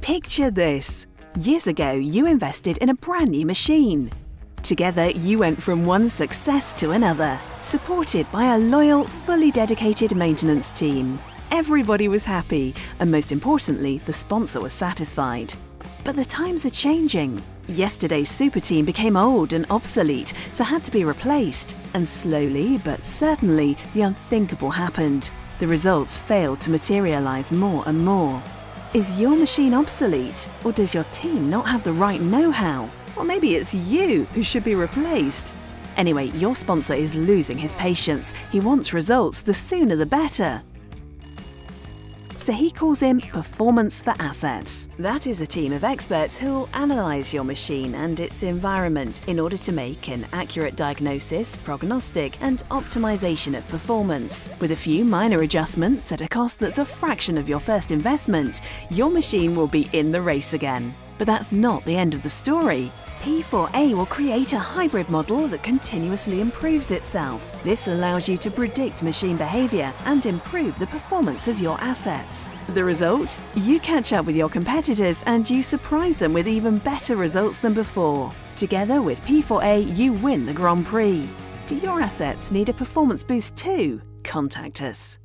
Picture this. Years ago, you invested in a brand new machine. Together, you went from one success to another, supported by a loyal, fully dedicated maintenance team. Everybody was happy, and most importantly, the sponsor was satisfied. But the times are changing. Yesterday's super team became old and obsolete, so had to be replaced. And slowly but certainly, the unthinkable happened. The results failed to materialize more and more. Is your machine obsolete, or does your team not have the right know how? Or maybe it's you who should be replaced. Anyway, your sponsor is losing his patience. He wants results, the sooner the better. So he calls in Performance for Assets. That is a team of experts who'll analyze your machine and its environment in order to make an accurate diagnosis, prognostic, and optimization of performance. With a few minor adjustments at a cost that's a fraction of your first investment, your machine will be in the race again. But that's not the end of the story. P4A will create a hybrid model that continuously improves itself. This allows you to predict machine behavior and improve the performance of your assets. The result? You catch up with your competitors and you surprise them with even better results than before. Together with P4A, you win the Grand Prix. Do your assets need a performance boost too? Contact us.